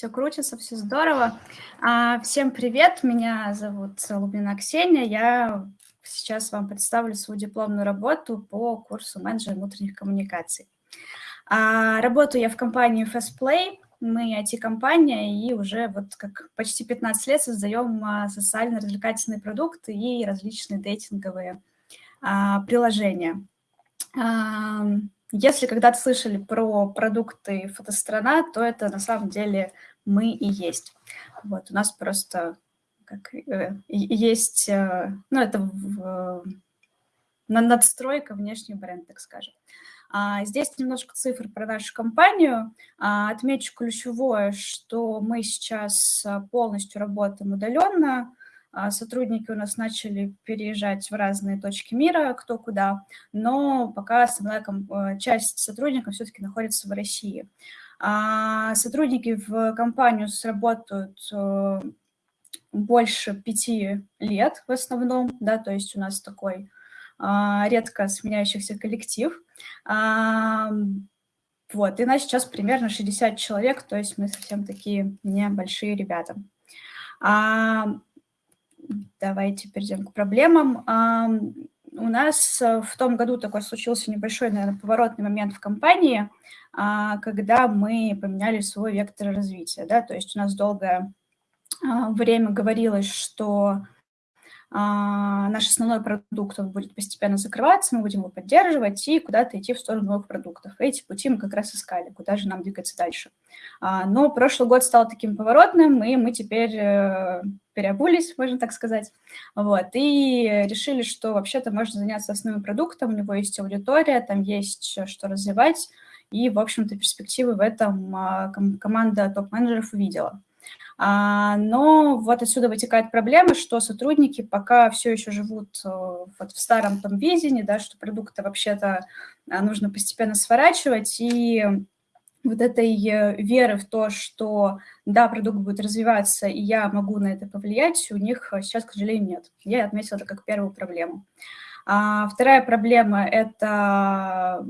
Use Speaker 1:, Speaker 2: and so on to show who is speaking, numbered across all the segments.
Speaker 1: все крутится, все здорово. А, всем привет, меня зовут Лубина Ксения, я сейчас вам представлю свою дипломную работу по курсу менеджера внутренних коммуникаций. А, работаю я в компании Fastplay, мы IT-компания, и уже вот как почти 15 лет создаем а, социально-развлекательные продукты и различные дейтинговые приложения. Если когда-то слышали про продукты фотострана, то это на самом деле мы и есть. Вот, у нас просто как, э, есть, э, ну, это в, на надстройка внешний бренд, так скажем. А, здесь немножко цифр про нашу компанию. А, отмечу ключевое, что мы сейчас полностью работаем удаленно. А, сотрудники у нас начали переезжать в разные точки мира, кто куда, но пока основная э, часть сотрудников все-таки находится в России. А, сотрудники в компанию сработают э, больше пяти лет в основном, да, то есть у нас такой а, редко сменяющихся коллектив. Вот, и нас сейчас примерно 60 человек, то есть мы совсем такие небольшие ребята. Давайте перейдем к проблемам. У нас э, в том году такой случился небольшой, наверное, поворотный момент в компании, а, когда мы поменяли свой вектор развития. Да? То есть у нас долгое а, время говорилось, что а, наш основной продукт он будет постепенно закрываться, мы будем его поддерживать и куда-то идти в сторону новых продуктов. Эти пути мы как раз искали, куда же нам двигаться дальше. Но прошлый год стал таким поворотным, и мы теперь э, переобулись, можно так сказать, вот, и решили, что вообще-то можно заняться основным продуктом, у него есть аудитория, там есть что развивать, и, в общем-то, перспективы в этом а, команда топ-менеджеров увидела. А, но вот отсюда вытекает проблема, что сотрудники пока все еще живут э, вот в старом том видении, да, что продукты вообще-то а, нужно постепенно сворачивать, и вот этой э, веры в то, что да, продукт будет развиваться, и я могу на это повлиять, у них сейчас, к сожалению, нет. Я отметила это как первую проблему. А вторая проблема – это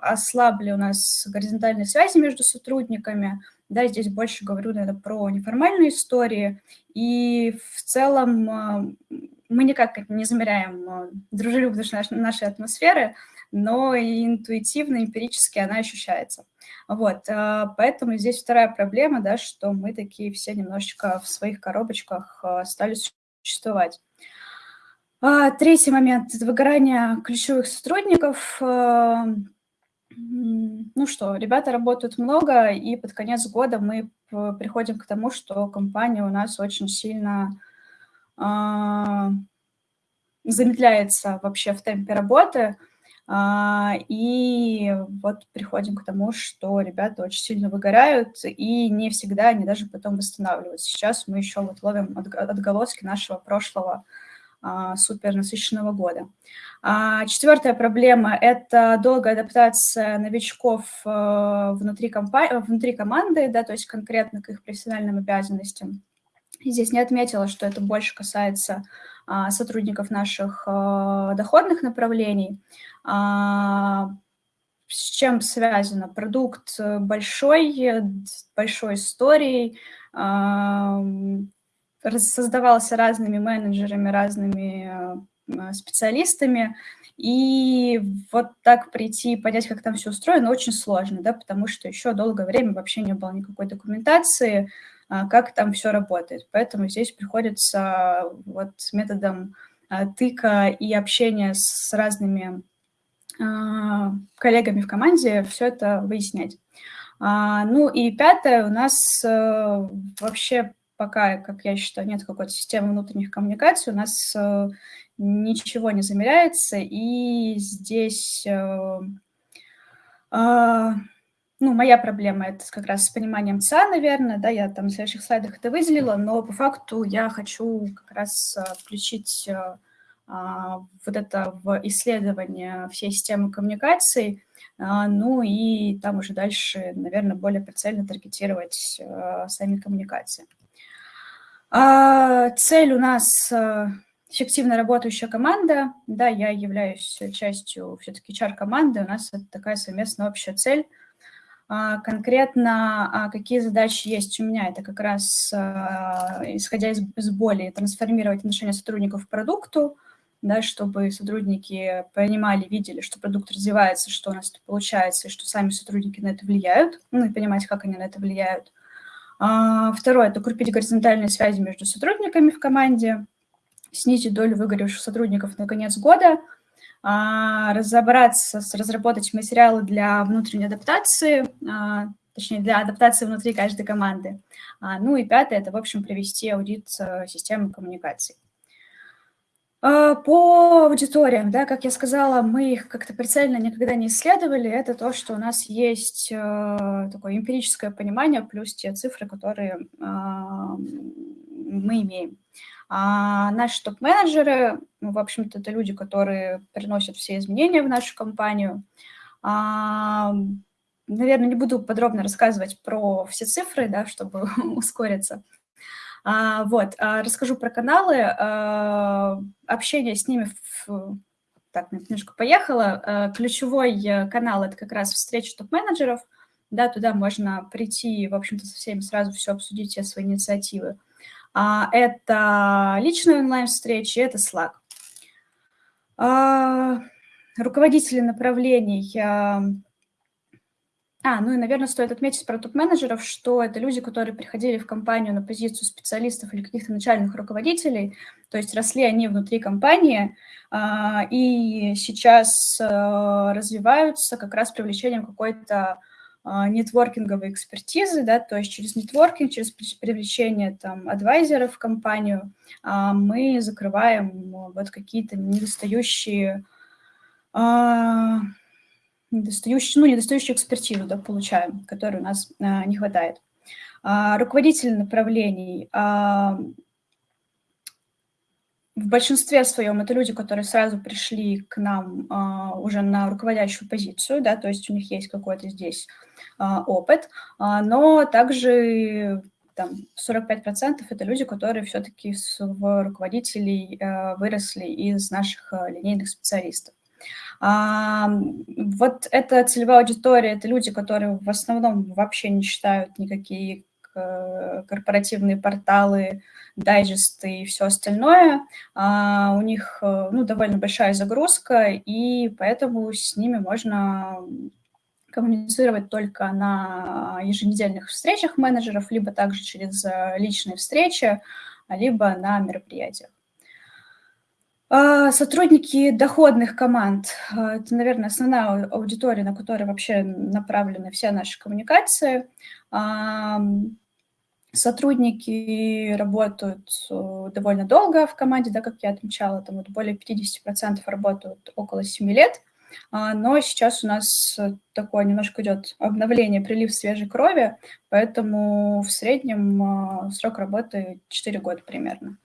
Speaker 1: ослабли у нас горизонтальные связи между сотрудниками – да, здесь больше говорю, наверное, про неформальные истории. И в целом э, мы никак не замеряем э, дружелюбность нашей атмосферы, но и интуитивно, эмпирически она ощущается. Вот, э, поэтому здесь вторая проблема, да, что мы такие все немножечко в своих коробочках стали существовать. А, третий момент – это выгорание ключевых сотрудников – ну что, ребята работают много, и под конец года мы приходим к тому, что компания у нас очень сильно замедляется вообще в темпе работы, и вот приходим к тому, что ребята очень сильно выгорают, и не всегда они даже потом восстанавливаются. Сейчас мы еще вот ловим отголоски нашего прошлого а, супер насыщенного года. А, четвертая проблема – это долгая адаптация новичков э, внутри, компании, внутри команды, да, то есть конкретно к их профессиональным обязанностям. здесь не отметила, что это больше касается а, сотрудников наших э, доходных направлений. С чем связано? Продукт большой, большой историей, создавался разными менеджерами, разными специалистами, и вот так прийти и понять, как там все устроено, очень сложно, да, потому что еще долгое время вообще не было никакой документации, а, как там все работает. Поэтому здесь приходится вот методом а, тыка и общения с разными а, коллегами в команде все это выяснять. Ну и пятое, у нас э, вообще пока, как я считаю, нет какой-то системы внутренних коммуникаций, у нас э, ничего не замеряется, и здесь, э, ну, моя проблема это как раз с пониманием ЦА, наверное, да, я там на следующих слайдах это выделила, но по факту я хочу как раз э, включить э, а, вот это в исследование всей системы коммуникаций, а, ну и там уже дальше, наверное, более прицельно таргетировать э, сами коммуникации. А, цель у нас а, эффективно работающая команда. Да, я являюсь частью все-таки HR-команды. У нас это такая совместная общая цель. А, конкретно а, какие задачи есть у меня. Это как раз, исходя из, из боли, трансформировать отношение сотрудников к продукту, да, чтобы сотрудники понимали, видели, что продукт развивается, что у нас это получается, и что сами сотрудники на это влияют, ну и понимать, как они на это влияют. Второе – это укрепить горизонтальные связи между сотрудниками в команде, снизить долю выгоревших сотрудников на конец года – а, разобраться, разработать материалы для внутренней адаптации, а, точнее, для адаптации внутри каждой команды. А, ну и пятое – это, в общем, провести аудит э, системы коммуникаций. По аудиториям, да, как я сказала, мы их как-то прицельно никогда не исследовали. Это то, что у нас есть э, такое эмпирическое понимание, плюс те цифры, которые мы имеем. А наши топ-менеджеры, ну, в общем-то, это люди, которые приносят все изменения в нашу компанию. А, наверное, не буду подробно рассказывать про все цифры, да, чтобы ускориться. А, вот, а, расскажу про каналы. А, общение с ними, в, так, немножко поехала. Ключевой канал – это как раз встреча топ-менеджеров. Да, туда можно прийти, в общем-то, со всеми сразу все обсудить, все свои инициативы. А, это личные онлайн-встречи, это Slack. А, руководители направлений. А, а, ну и, наверное, стоит отметить про топ-менеджеров, что это люди, которые приходили в компанию на позицию специалистов или каких-то начальных руководителей, то есть росли они внутри компании, и сейчас развиваются как раз привлечением какой-то нетворкинговой экспертизы, да, то есть через нетворкинг, через привлечение там адвайзеров в компанию а, мы закрываем вот какие-то недостающие, а, недостающие, ну, недостающую экспертизу, да, получаем, которой у нас не хватает. Руководители направлений в большинстве своем это люди, которые сразу пришли к нам uh, уже на руководящую позицию, да, то есть у них есть какой-то здесь uh, опыт, uh, но также там 45% это люди, которые все-таки в руководителей выросли из наших линейных специалистов. Вот эта целевая аудитория – это люди, которые в основном вообще не читают никакие корпоративные порталы, дайджесты и все остальное, а, у них э, ну, довольно большая загрузка, и поэтому с ними можно коммуницировать только на еженедельных встречах менеджеров, либо также через э, личные встречи, либо на мероприятиях. А, сотрудники доходных команд – это, наверное, основная аудитория, на которую вообще направлены все наши коммуникации. Сотрудники работают э, довольно долго в команде, да, как я отмечала, там вот более 50% работают около 7 лет, а, но сейчас у нас такое немножко идет обновление, прилив свежей крови, поэтому в среднем а, срок работы 4 года примерно.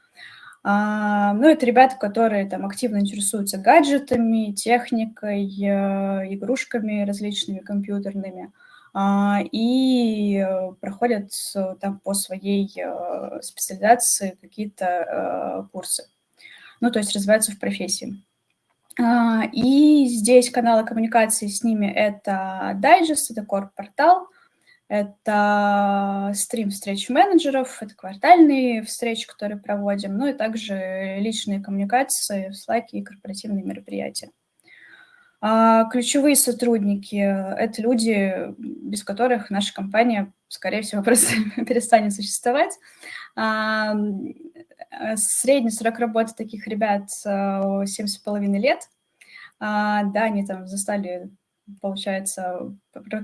Speaker 1: А, ну, это ребята, которые там активно интересуются гаджетами, техникой, э, игрушками различными компьютерными. А, и э, проходят там по своей э, специализации какие-то э, курсы. Ну, то есть развиваются в профессии. А, и здесь каналы коммуникации с ними – это дайджест, это корп-портал, это стрим встреч менеджеров, это квартальные встречи, которые проводим, ну и также личные коммуникации в Slack и корпоративные мероприятия. А ключевые сотрудники – это люди, без которых наша компания, скорее всего, просто перестанет существовать. А, средний срок работы таких ребят 7,5 лет. А, да, они там застали получается,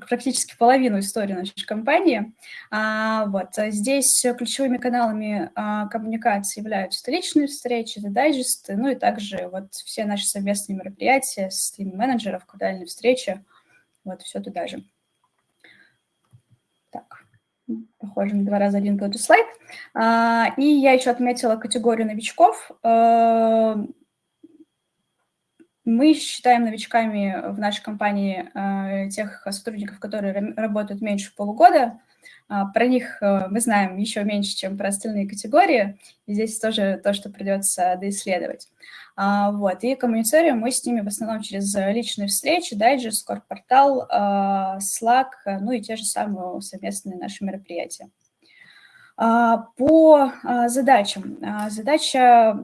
Speaker 1: практически половину истории нашей компании. А, вот. А здесь ключевыми каналами а, коммуникации являются личные встречи, дайджесты, ну и также вот все наши совместные мероприятия с менеджеров, квартальные встречи, вот все туда же. Так, похоже на два раза один тот же слайд. И я еще отметила категорию новичков. Мы считаем новичками в нашей компании э, тех сотрудников, которые работают меньше полугода. А, про них э, мы знаем еще меньше, чем про остальные категории. И здесь тоже то, что придется доисследовать. А, вот. И коммуницируем мы с ними в основном через личные встречи, дайджест, корпортал, Slack, ну и те же самые совместные наши мероприятия. По задачам. Задача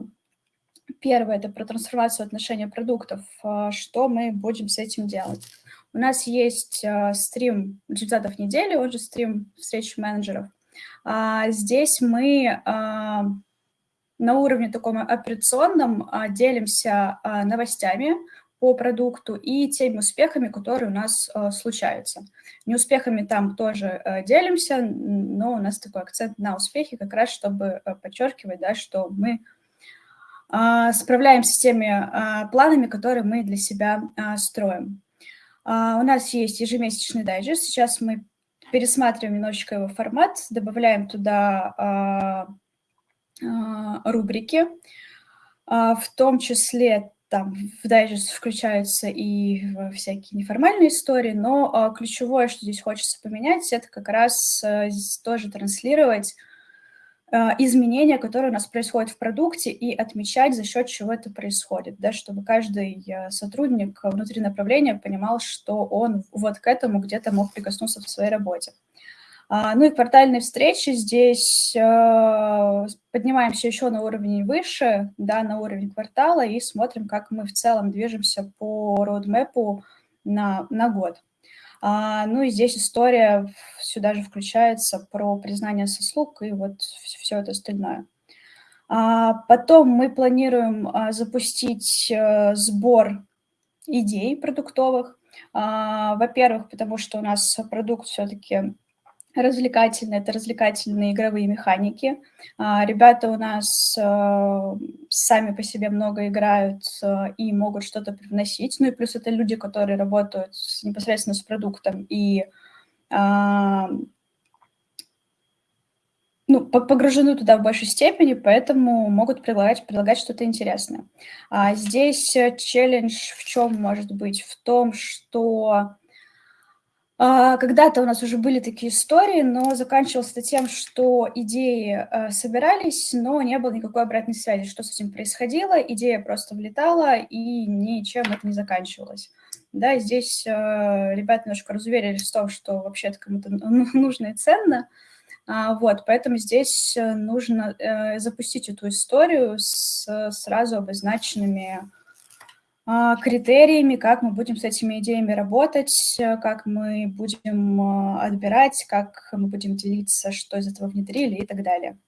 Speaker 1: Первое – это про трансформацию отношения продуктов. А, что мы будем с этим делать? У нас есть а, стрим результатов недели, он же стрим встреч менеджеров. А, здесь мы на уровне таком операционном делимся новостями по продукту и теми успехами, которые у нас случаются. Неуспехами там тоже делимся, но у нас такой акцент на успехи, как раз чтобы подчеркивать, да, что мы справляемся с теми а, планами, которые мы для себя а, строим. У нас есть ежемесячный дайджест. Сейчас мы пересматриваем немножечко его формат, добавляем туда рубрики, в том числе там в дайджест включаются и всякие неформальные истории, но ключевое, что здесь хочется поменять, это как раз тоже транслировать изменения, которые у нас происходят в продукте, и отмечать, за счет чего это происходит, да, чтобы каждый э, сотрудник внутри направления понимал, что он вот к этому где-то мог прикоснуться в своей работе. А, ну и квартальные встречи здесь э, поднимаемся еще на уровень выше, да, на уровень квартала и смотрим, как мы в целом движемся по роудмэпу на, на год. А, ну и здесь история сюда же включается про признание сослуг и вот все это остальное. А, потом мы планируем а, запустить а, сбор идей продуктовых. Во-первых, потому что у нас продукт все-таки развлекательные, это развлекательные игровые механики. А, ребята у нас э, сами по себе много играют э, и могут что-то привносить. Ну и плюс это люди, которые работают непосредственно с продуктом и а, ну, погружены туда в большей степени, поэтому могут предлагать, предлагать что-то интересное. А здесь э, челлендж в чем может быть? В том, что когда-то у нас уже были такие истории, но заканчивалось это тем, что идеи э, собирались, но не было никакой обратной связи, что с этим происходило, идея просто влетала, и ничем это не заканчивалось. Да, здесь э, ребята немножко разуверились в том, что вообще-то кому-то нужно и ценно, а, вот, поэтому здесь э, нужно запустить эту историю с сразу обозначенными а, критериями, как мы будем с этими идеями работать, э, как мы будем э, отбирать, как мы будем делиться, что из этого внедрили и так далее.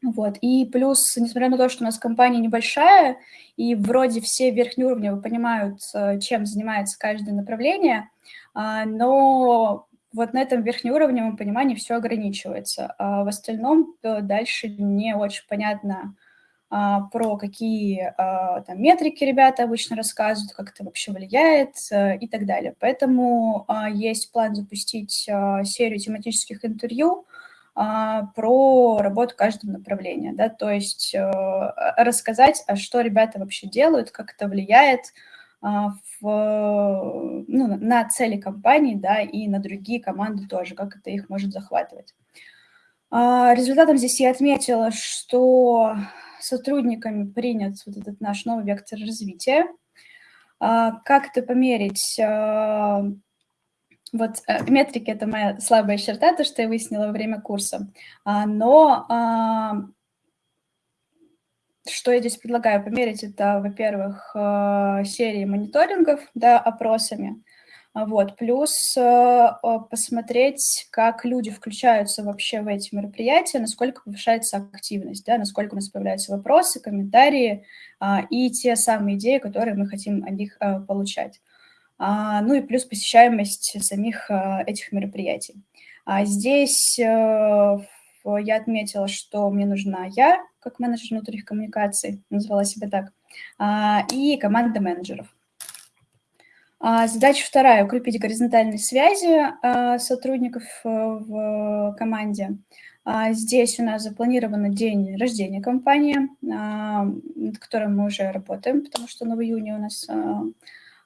Speaker 1: Вот. И плюс, несмотря на то, что у нас компания небольшая, и вроде все верхнеуровневые понимают, э, чем занимается каждое направление, а, но вот на этом верхнеуровневом понимании все ограничивается. А в остальном дальше не очень понятно, а, про какие а, там, метрики ребята обычно рассказывают, как это вообще влияет э, и так далее. Поэтому а, есть план запустить серию тематических интервью про работу каждого направления, да, то есть э, рассказать, а что ребята вообще делают, как это влияет в, ну, на цели компании, да, и на другие команды тоже, как это их может захватывать. Результатом здесь я отметила, что сотрудниками принят вот этот наш новый вектор развития. А, как это померить? А, вот э, метрики – это моя слабая черта, то, что я выяснила во время курса. А, но что я здесь предлагаю померить? Это, во-первых, серии мониторингов да, опросами. Вот. Плюс э, посмотреть, как люди включаются вообще в эти мероприятия, насколько повышается активность, да, насколько у нас появляются вопросы, комментарии а, и те самые идеи, которые мы хотим от них а, получать. А, ну и плюс посещаемость самих этих мероприятий. Здесь э, я отметила, что мне нужна я, как менеджер внутренних коммуникаций, назвала себя так, и команда менеджеров. А, задача вторая – укрепить горизонтальные связи а, сотрудников э, в команде. А, здесь у нас запланирован день рождения компании, над которым мы уже работаем, потому что в июне у нас.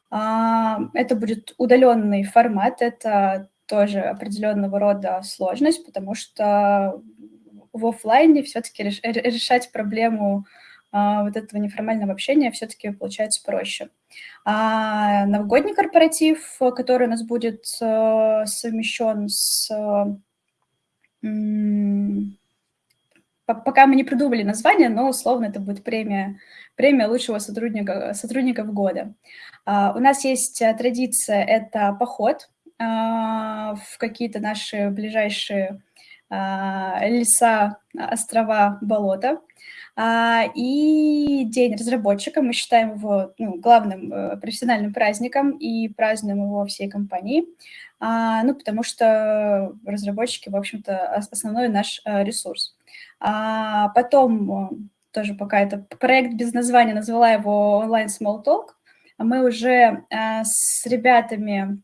Speaker 1: Это будет удаленный формат, это тоже определенного рода сложность, потому что в офлайне все-таки решать проблему вот этого неформального общения все-таки получается проще. А новогодний корпоратив, который у нас будет э, совмещен с... Пока мы не придумали название, но условно это будет премия, премия лучшего сотрудника, сотрудников года. А, у нас есть э, традиция, это поход а, в какие-то наши ближайшие леса, острова, болота. А, и День разработчика мы считаем его ну, главным э, профессиональным праздником и празднуем его всей компанией, а, ну, потому что разработчики, в общем-то, основной наш э, ресурс. А потом, э, тоже пока это проект без названия, назвала его онлайн Small Talk, мы уже с ребятами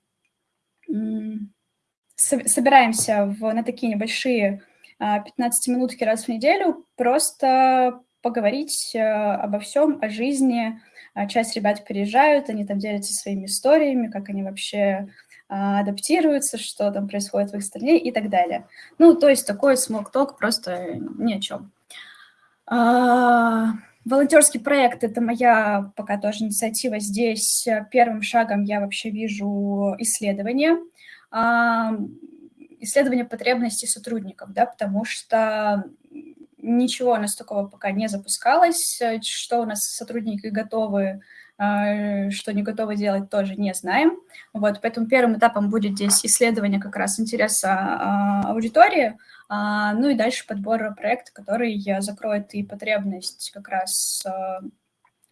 Speaker 1: собираемся в, на такие небольшие 15 а, раз в неделю, просто поговорить э, обо всем, о жизни. А, часть ребят переезжают, они там делятся своими историями, как они вообще а, адаптируются, что там происходит в их стране и так далее. Ну, то есть такой talk просто ни о чем. Волонтерский проект – это моя пока тоже инициатива здесь. Первым шагом я вообще вижу исследование исследование потребностей сотрудников, да, потому что ничего у нас такого пока не запускалось, что у нас сотрудники готовы, а, что не готовы делать, тоже не знаем. Вот, поэтому первым этапом будет здесь исследование как раз интереса а, аудитории, а, ну и дальше подбор проекта, который закроет и потребность как раз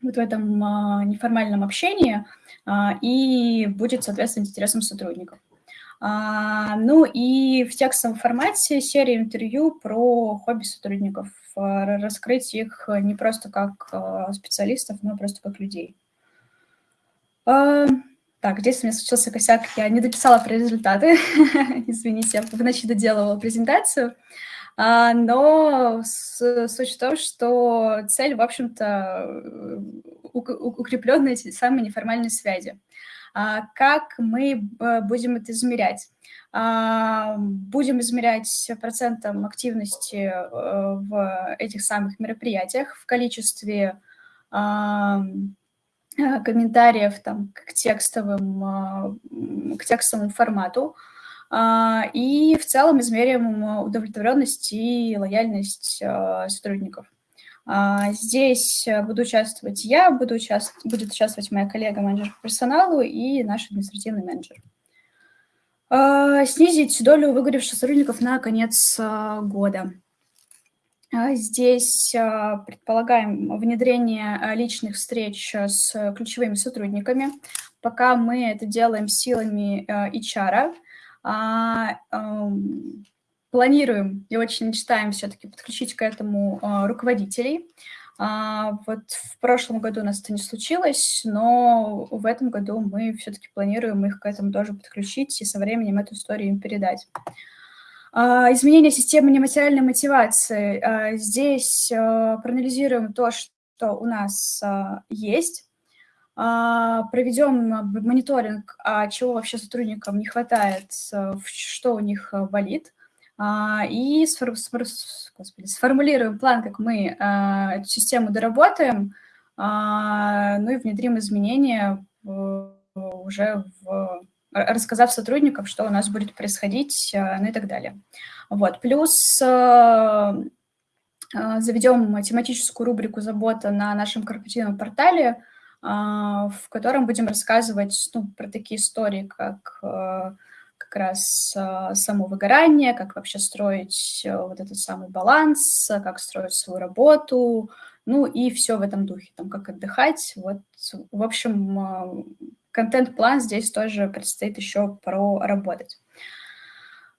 Speaker 1: вот в этом неформальном общении и будет, соответственно, интересом сотрудников. А, ну и в текстовом формате серия интервью про хобби сотрудников, а, раскрыть их не просто как а, специалистов, но просто как людей. Так, здесь у меня случился косяк, я не дописала про результаты, извините, я в ночи доделывала презентацию, но суть в том, что цель, в общем-то, укрепленные эти самые неформальные связи. А, как мы э, будем это измерять? А, будем измерять процентом активности э, в этих самых мероприятиях, в количестве а, комментариев там, к, текстовым, к текстовому формату, и в целом измерим удовлетворенность и лояльность сотрудников. А, здесь э, буду участвовать я, буду участ... будет участвовать моя коллега, менеджер по персоналу и наш административный менеджер. А, снизить долю выгоревших сотрудников на конец а, года. Здесь предполагаем внедрение личных встреч с ключевыми сотрудниками. Пока мы это делаем силами HR, планируем и очень мечтаем все-таки подключить к этому а, руководителей. А, вот в прошлом году у нас это не случилось, но в этом году мы все-таки планируем их к этому тоже подключить и со временем эту историю им передать. А, изменение системы нематериальной мотивации. Здесь проанализируем то, что у нас есть, проведем мониторинг, чего вообще сотрудникам не хватает, что у них болит, и сфор господи, сформулируем план, как мы а, эту систему доработаем, а, ну и внедрим изменения уже в рассказав сотрудникам, что у нас будет происходить, ну и так далее. Вот. Плюс заведем тематическую рубрику «Забота» на нашем корпоративном портале, в котором будем рассказывать ну, про такие истории, как как раз а, само выгорание, как вообще строить э, вот этот самый баланс, как строить свою работу, ну и все в этом духе, там, как отдыхать. Вот, в общем, а, контент-план здесь тоже предстоит еще проработать.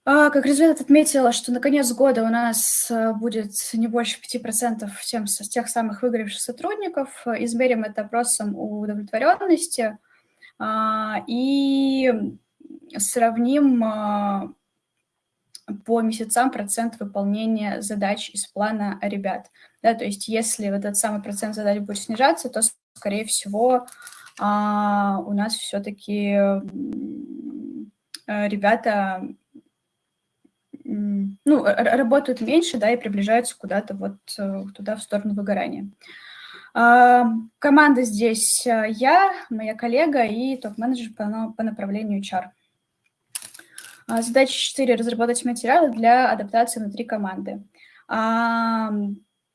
Speaker 1: А, как результат отметила, что на конец года у нас будет не больше 5% тем, тех самых выгоревших сотрудников. Измерим это опросом удовлетворенности – и сравним по месяцам процент выполнения задач из плана ребят. Да, то есть если вот этот самый процент задач будет снижаться, то, скорее всего, а, у нас все-таки ребята ну, работают меньше, да, и приближаются куда-то вот э, туда, в сторону выгорания. А, команда здесь э, я, моя коллега и топ-менеджер по направлению HR. А, задача 4. Разработать материалы для адаптации внутри команды. А,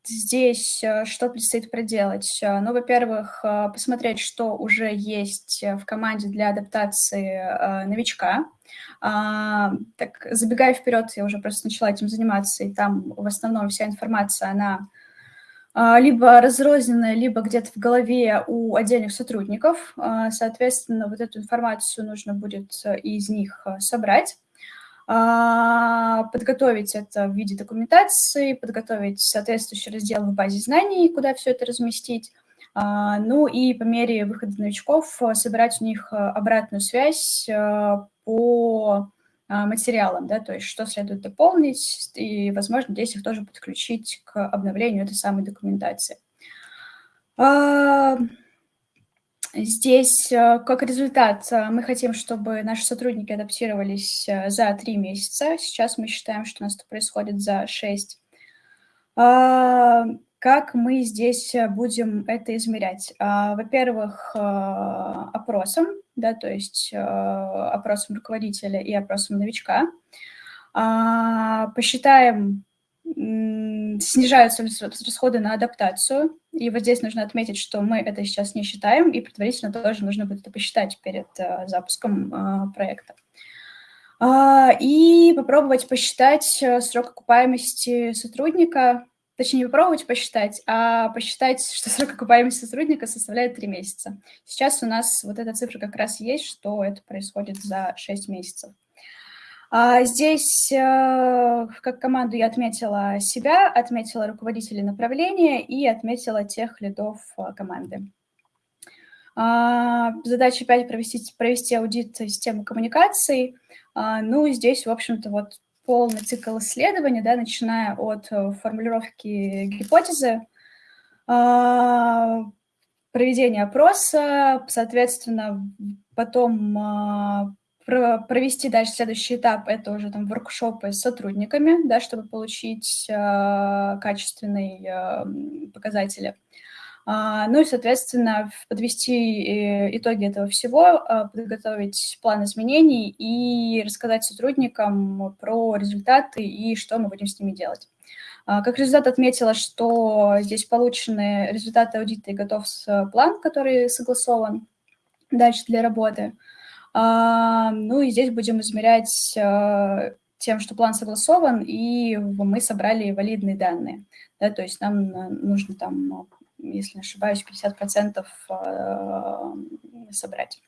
Speaker 1: здесь э, что предстоит проделать? Э, ну, во-первых, э, посмотреть, что уже есть в команде для адаптации новичка. А, так, забегая вперед, я уже просто начала этим заниматься, и там в основном вся информация, она либо разрозненная, либо где-то в голове у отдельных сотрудников. Соответственно, вот эту информацию нужно будет из них собрать. А, подготовить это в виде документации, подготовить соответствующий раздел в базе знаний, куда все это разместить, а, ну и по мере выхода новичков э, собирать у них э, обратную связь э, по материалам, да, то есть что следует дополнить, и, возможно, здесь их тоже подключить к обновлению этой самой документации. Здесь, э, как результат, э, мы хотим, чтобы наши сотрудники адаптировались э, за три месяца. Сейчас мы считаем, что у нас это происходит за шесть. А, как мы здесь будем это измерять? А, во-первых, опросом, да, то есть опросом руководителя и опросом новичка. А, посчитаем снижаются расходы на адаптацию. И вот здесь нужно отметить, что мы это сейчас не считаем, и предварительно тоже нужно будет это посчитать перед э, запуском э, проекта. А, и попробовать посчитать э, срок окупаемости сотрудника, точнее, не попробовать посчитать, а посчитать, что срок окупаемости сотрудника составляет 3 месяца. Сейчас у нас вот эта цифра как раз есть, что это происходит за 6 месяцев. А здесь э, как команду я отметила себя, отметила руководителей направления и отметила тех лидов э, команды. А, задача 5 провести, провести аудит системы коммуникаций. А, ну, здесь, в общем-то, вот полный цикл исследования, да, начиная от э, формулировки гипотезы, проведения опроса, соответственно, потом провести дальше следующий этап, это уже там воркшопы с сотрудниками, да, чтобы получить э, качественные э, показатели. А, ну и, соответственно, подвести э, итоги этого всего, э, подготовить план изменений и рассказать сотрудникам про результаты и что мы будем с ними делать. А, как результат отметила, что здесь получены результаты аудита и готов план, который согласован дальше для работы. А, ну и здесь будем измерять а, тем, что план согласован, и мы собрали валидные данные. Да, то есть нам нужно там, если не ошибаюсь, 50% а, собрать.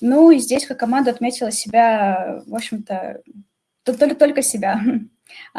Speaker 1: Ну и здесь как команда отметила себя, в общем-то, только себя.